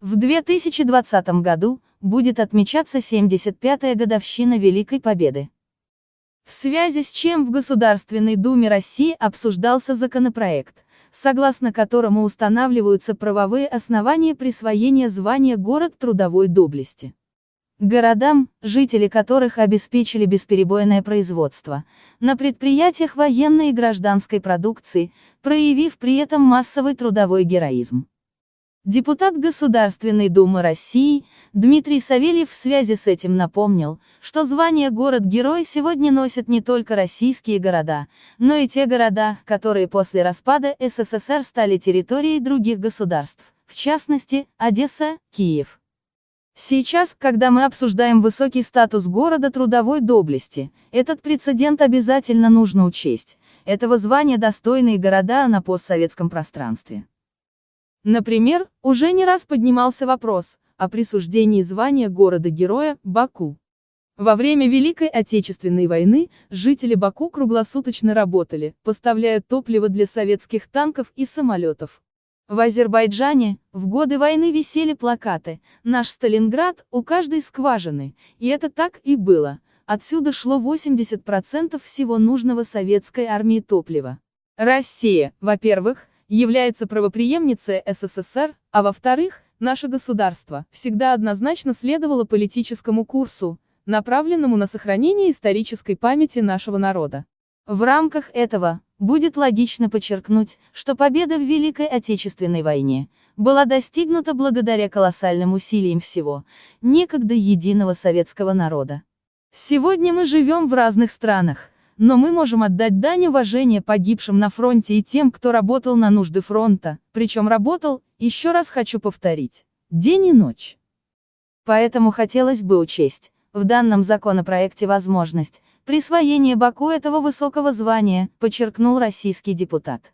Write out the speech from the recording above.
В 2020 году будет отмечаться 75-я годовщина Великой Победы. В связи с чем в Государственной Думе России обсуждался законопроект, согласно которому устанавливаются правовые основания присвоения звания город трудовой доблести. Городам, жители которых обеспечили бесперебойное производство, на предприятиях военной и гражданской продукции, проявив при этом массовый трудовой героизм. Депутат Государственной Думы России, Дмитрий Савельев в связи с этим напомнил, что звание «Город-герой» сегодня носят не только российские города, но и те города, которые после распада СССР стали территорией других государств, в частности, Одесса, Киев. Сейчас, когда мы обсуждаем высокий статус города трудовой доблести, этот прецедент обязательно нужно учесть. Этого звания достойные города на постсоветском пространстве. Например, уже не раз поднимался вопрос о присуждении звания города-героя Баку. Во время Великой Отечественной войны жители Баку круглосуточно работали, поставляя топливо для советских танков и самолетов. В Азербайджане, в годы войны висели плакаты «Наш Сталинград, у каждой скважины», и это так и было. Отсюда шло 80% всего нужного советской армии топлива. Россия, во-первых, является правопреемницей СССР, а во-вторых, наше государство всегда однозначно следовало политическому курсу, направленному на сохранение исторической памяти нашего народа. В рамках этого, будет логично подчеркнуть, что победа в Великой Отечественной войне была достигнута благодаря колоссальным усилиям всего, некогда единого советского народа. Сегодня мы живем в разных странах, но мы можем отдать дань уважения погибшим на фронте и тем, кто работал на нужды фронта, причем работал, еще раз хочу повторить, день и ночь. Поэтому хотелось бы учесть, в данном законопроекте возможность присвоения Баку этого высокого звания, подчеркнул российский депутат.